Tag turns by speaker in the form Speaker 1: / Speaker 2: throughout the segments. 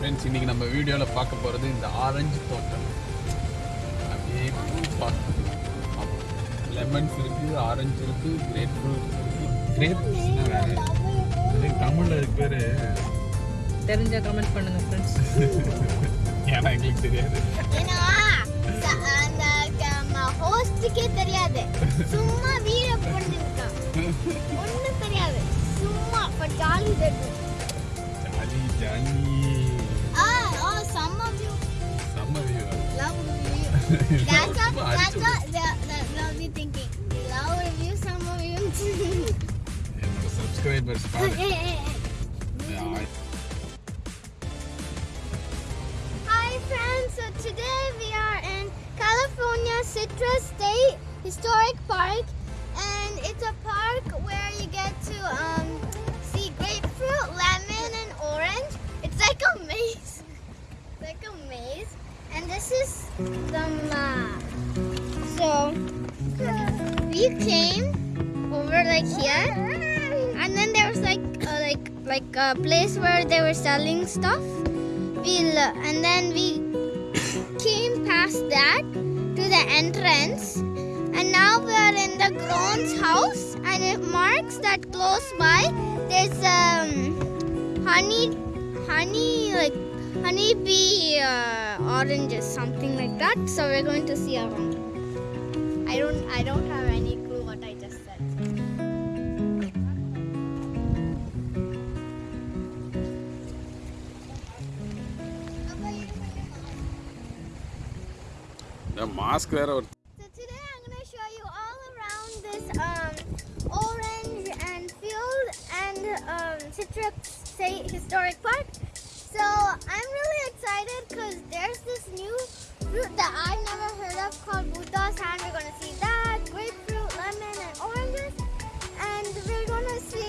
Speaker 1: Friends இன்னைக்கு நம்ம வீடியோவில் பார்க்க போகிறது இந்த ஆரஞ்சு தோட்டம். அப்படியே லெமன்ஸ் இருக்குது ஆரஞ்சு இருக்குது கிரேப் ஃப்ரூட் கிரேப்ஸ்னா வேறு? அது தமிழில் இருக்கு பேர்.
Speaker 2: தெரிஞ்ச கமெண்ட் பண்ணுங்க ஃப்ரெண்ட்ஸ்
Speaker 1: ஏன்னா எங்களுக்கு தெரியாது.
Speaker 3: ஹோஸ்டுக்கே தெரியாது. சும்மா வீடியோ பண்ணிருக்கான் ஒண்ணும் தெரியாது. சும்மா but
Speaker 1: jolly jolly
Speaker 3: jolly. O some of you
Speaker 1: செம்ம view
Speaker 3: love you that's what that's what the- the- they'll be thinking love review some of you
Speaker 1: என்னோட சப்ஸ்கிரைபர்ஸ் பாரு
Speaker 3: Hey, hey, hey.
Speaker 1: Ah,
Speaker 3: Hi friends, so today we are in California Citrus State Historic Park and it's a park where you get to um, see grapefruit, lemon and orange. It's like a maze. And this is the map. So we came over like here. And then there was like uh, like like a place where they were selling stuff. We and then we came past that to the entrance. And now we are in the grown's house. And it marks that close by there's um honey honey like honeybee uh, oranges, something like that. So we're going to see around. I don't, I don't have any clue what I just said. The mask there or historic park so I'm really excited because there's this new fruit that I've never heard of called Buddha's hand. We're going to see that, grapefruit, lemon, and oranges. And we're going to see,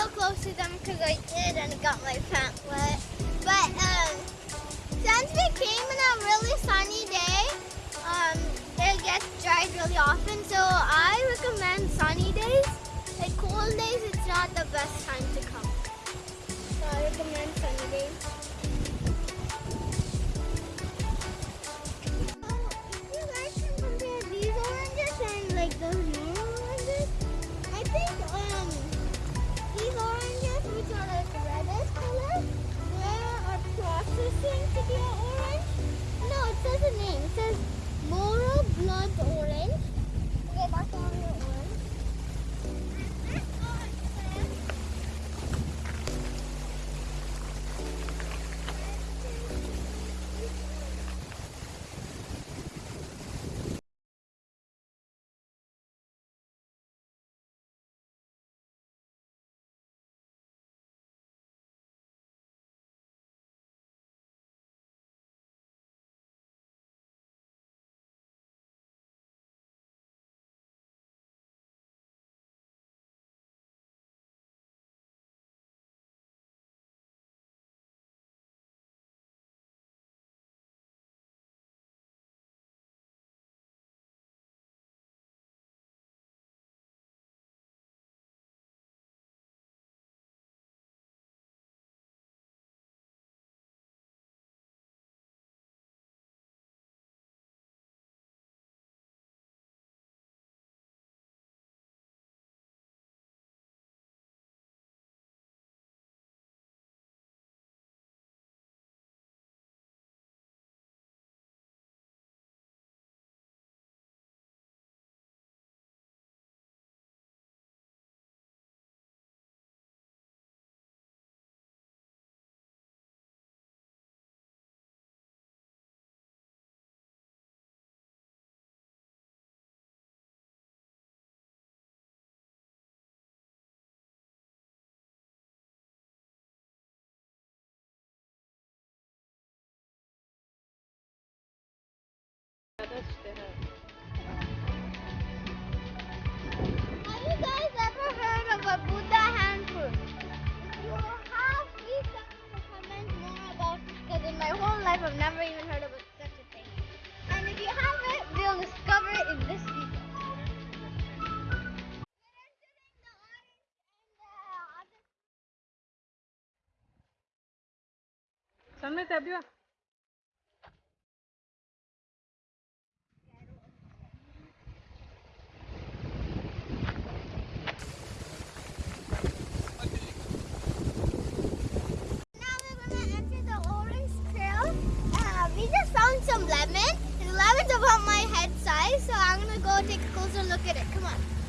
Speaker 3: go close to them because I did and got my pants wet. But um, since we came in a really sunny day, um, it gets dried really often. So I recommend sunny days. Like cold days, it's not the best time to come. So I recommend sunny days. Uh, just found some lemon. And lemon's about my head size, so I'm gonna go take a closer look at it. Come on.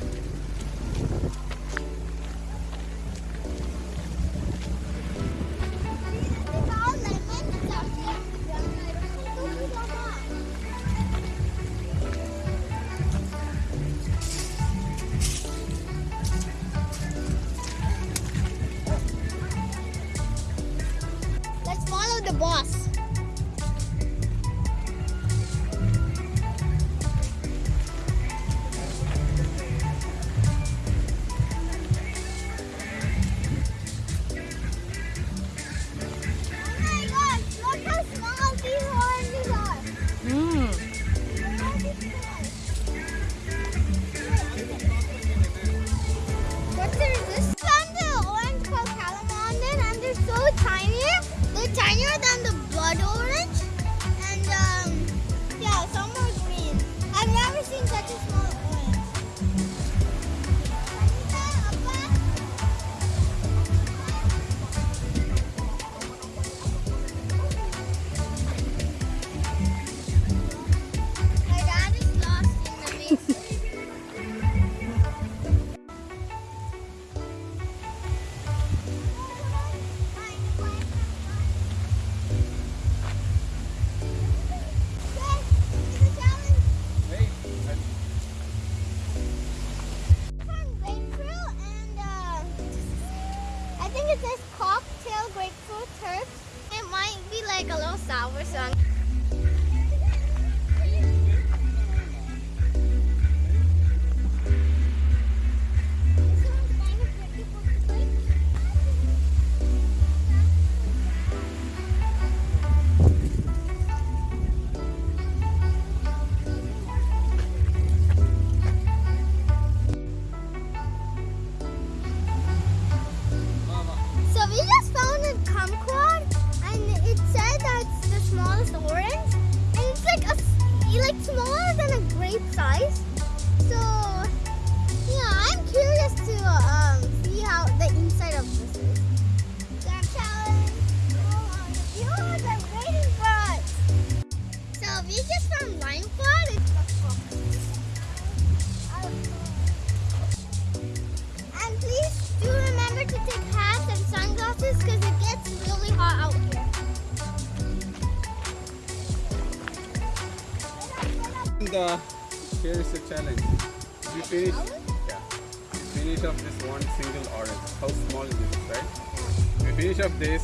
Speaker 3: This,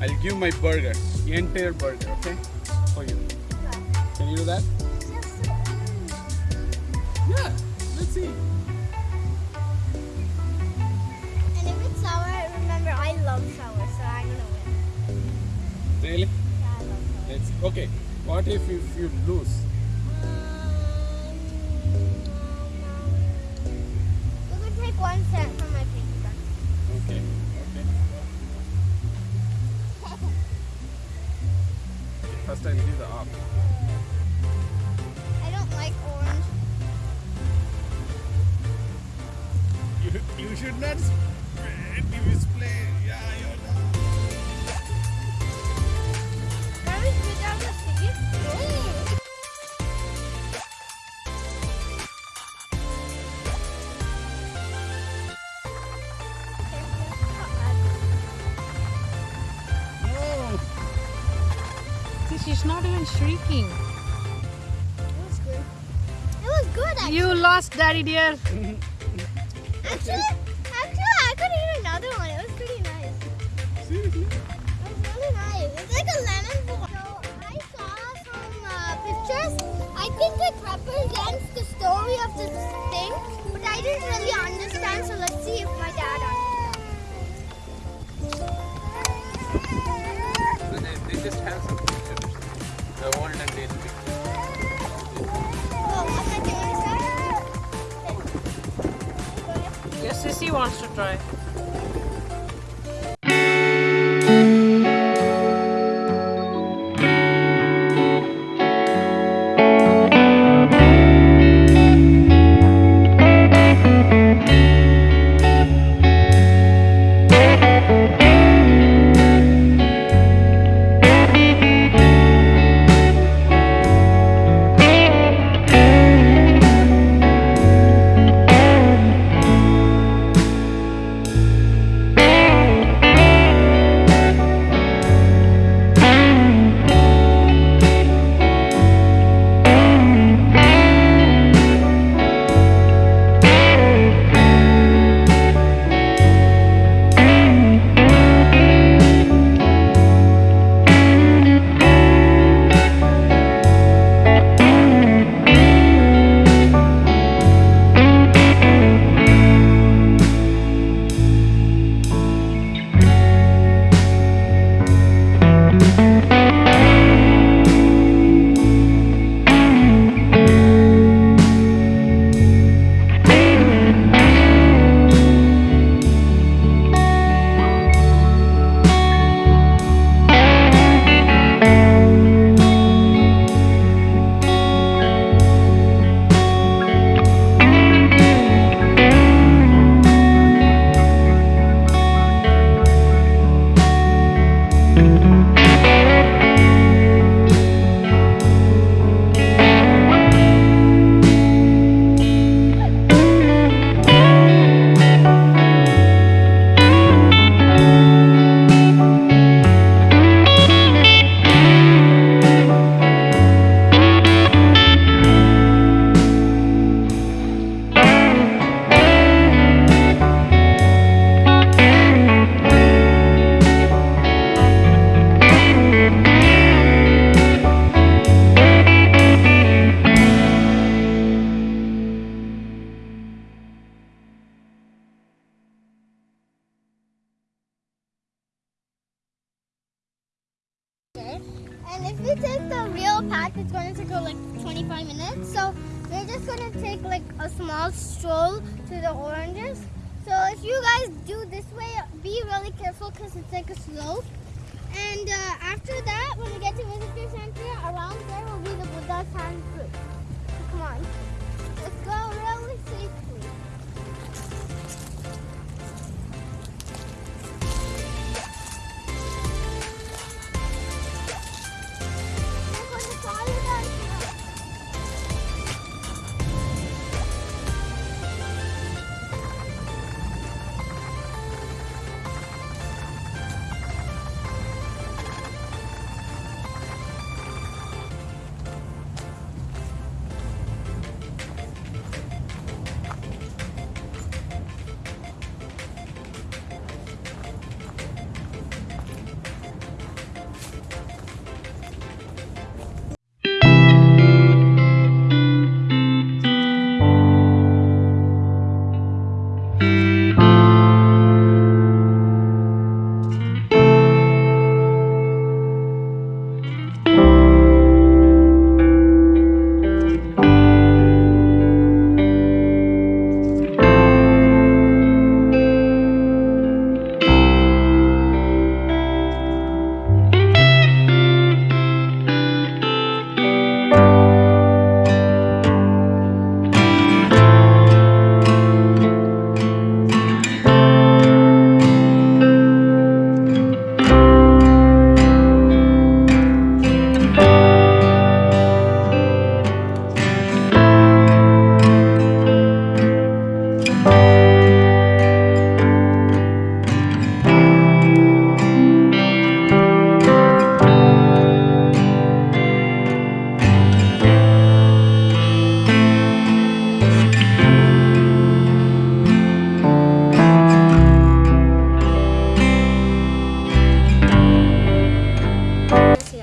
Speaker 1: I'll give my burger, entire burger, okay, for you. Can you do that? Yeah. Let's see.
Speaker 3: And if it's sour, remember I love sour, so I'm gonna win.
Speaker 1: Really?
Speaker 3: Yeah, I love sour.
Speaker 1: Let's. Okay. What if you, if you lose?
Speaker 3: Um, we could take one cent
Speaker 1: First time give the up.
Speaker 3: I don't like orange.
Speaker 1: You, you should not
Speaker 2: not even shrieking.
Speaker 3: It was good. It was good actually.
Speaker 2: You lost, daddy dear.
Speaker 3: Actually, actually, I could eat another one. It was pretty nice.
Speaker 1: Seriously?
Speaker 3: It was really nice. It's like a lemon bowl. So I saw some uh, pictures. I think it represents the story of this thing, but I didn't really understand. So let's see if my to start? Go ahead.
Speaker 2: Yes, Sissy wants to try.
Speaker 3: Do this way, be really careful because it's like a slope. And uh, after that, when we get to visitor center, around there will be the Buddha's hand fruit. So come on, let's go really safely.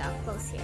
Speaker 3: Up close here.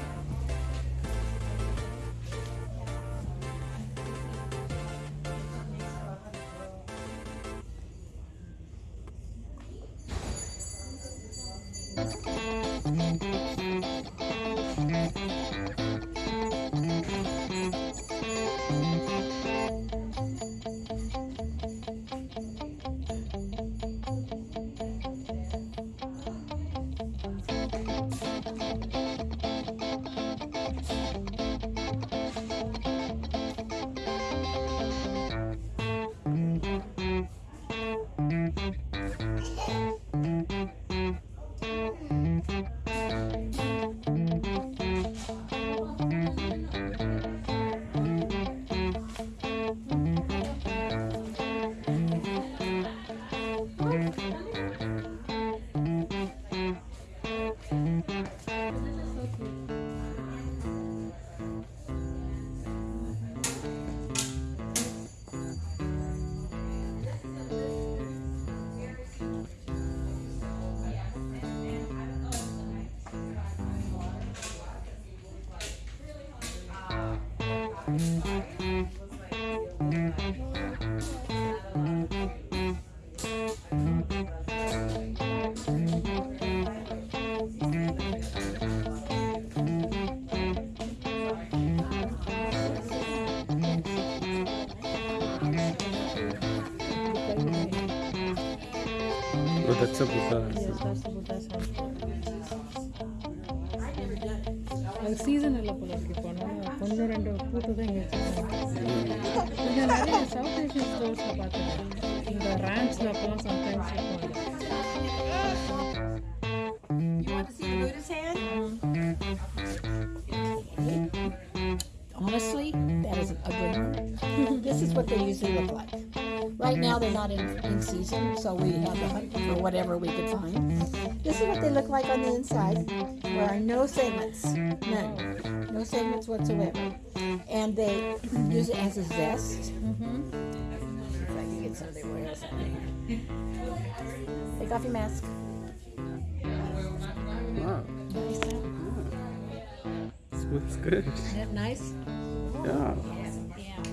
Speaker 1: That's a Buddha.
Speaker 2: Yes. ஒன்று ரெண்டு பூத்து தான் இங்கே வச்சுருக்காங்க இது நிறைய south Asian ஸ்டோர்ஸில் பார்த்துருக்கேன் இந்த ரேண்ட்ஸில் அப்போலாம் சம்டைம்ஸ் இருக்கும்
Speaker 4: You want to see the Buddha's hand? Honestly, that is an ugly one. this is what they usually look like. Right now, they're not in, in season, so we have to hunt for whatever we could find. This is what they look like on the inside. There are no segments, none, no segments whatsoever, and they use it as a zest. If I can get some of their oils out of. Take off your mask.
Speaker 1: Wow,
Speaker 4: Nice, huh?
Speaker 1: smells good.
Speaker 4: Isn't that nice?
Speaker 1: Yeah.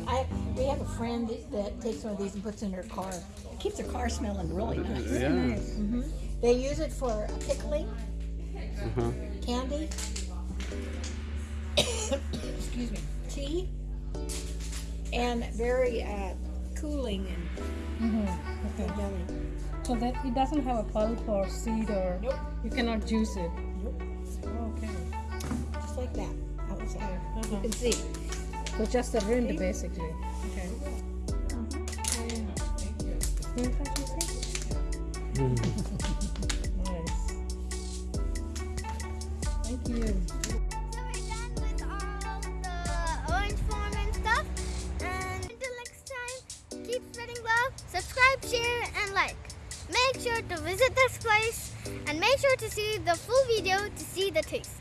Speaker 4: I we have a friend that takes one of these and puts in her car. It keeps her car smelling really nice.
Speaker 1: Yeah.
Speaker 4: They use it for pickling,
Speaker 1: Uh-huh.
Speaker 4: candy, excuse me, tea, and very uh, cooling and
Speaker 2: Mm-hmm. Okay.
Speaker 4: yummy.
Speaker 2: So that it doesn't have a pulp or seed or
Speaker 4: Nope.
Speaker 2: you cannot juice it.
Speaker 4: Nope.
Speaker 2: Okay.
Speaker 4: Just like that. outside. You
Speaker 2: Uh-huh.
Speaker 4: can see.
Speaker 2: So just the rind basically. Okay. Can you touch your face? nice. Thank you.
Speaker 3: Sure to visit this place and make sure to see the full video to see the taste.